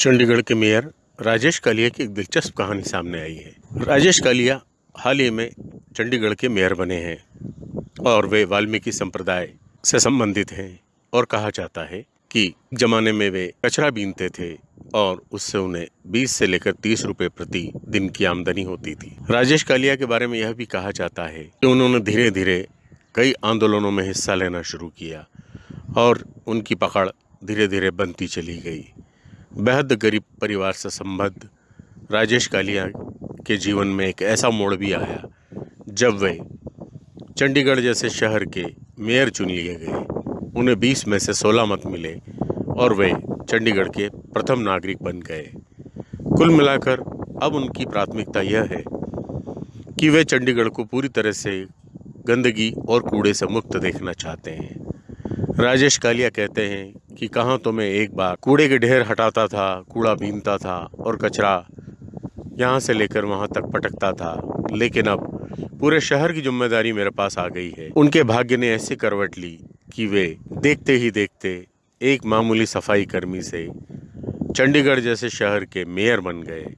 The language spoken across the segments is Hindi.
चंडीगढ़ के मेयर राजेश कालिया की एक दिलचस्प कहानी सामने आई है। राजेश कालिया हाल ही में चंडीगढ़ के मेयर बने हैं और वे वाल्मीकि संप्रदाय से संबंधित हैं और कहा जाता है कि जमाने में वे कचरा बीनते थे और उससे उन्हें 20 से लेकर 30 रुपए प्रति दिन की आमदनी होती थी। राजेश कालिया के बारे में यह भी कहा जाता है कि उन्होंने धीरे धीरे कई आंदोलनों में हिस्सा लेना शुरू किया और उनकी पकड़ धीरे धीरे बनती चली गई। बेहद गरीब परिवार से संबद्ध राजेश कालिया के जीवन में एक ऐसा मोड़ भी आया, जब वे चंडीगढ़ जैसे शहर के मेयर चुन लिए गए। उन्हें 20 में से 16 मत मिले और वे चंडीगढ़ के प्रथम नागरिक बन गए। कुल मिलाकर अब उनकी प्राथमिकता यह है कि वे चंडीगढ़ को पूरी तरह से गंदगी और कूड़े से मुक्त देखना चाहते हैं। राजेश कालिया कहते हैं कि कहाँ तो मैं एक बार कूड़े के ढेर हटाता था, कूड़ा बीनता था और कचरा यहाँ से लेकर वहाँ तक पटकता था। लेकिन अब पूरे शहर की ज़िम्मेदारी मेरे पास आ गई है। उनके भाग्य ने ऐसी करवट ली कि वे देखते ही देखते एक मामूली सफ़ाई कर्मी से चंडीगढ़ जैसे शहर के मेयर बन गए।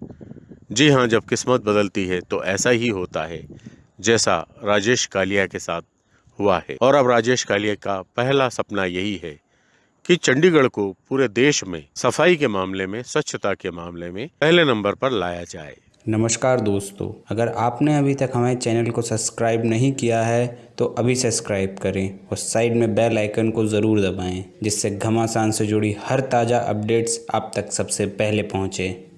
जी हाँ जब किस्मत बदलती है तो ऐसा ही होता है, जैसा राजेश कालिया के साथ हुआ है। और अब राजेश कालिया का पहला सपना यही है कि चंडीगढ़ को पूरे देश में, सफ़ाई के मामले में, स्वच्छता के मामले में पहले नंबर पर लाया जाए। नमस्कार दोस्तों, अगर आपने अभी तक हमारे चैनल को सब्सक्राइब नहीं किया है तो अभी सब्सक्राइब करें और साइड में बेल आइकन को ज़रूर दबाएँ, जिससे घमासान से जुड़ी हर ताज़ा अपडेट्स आप तक सबसे पहले पहुँचें।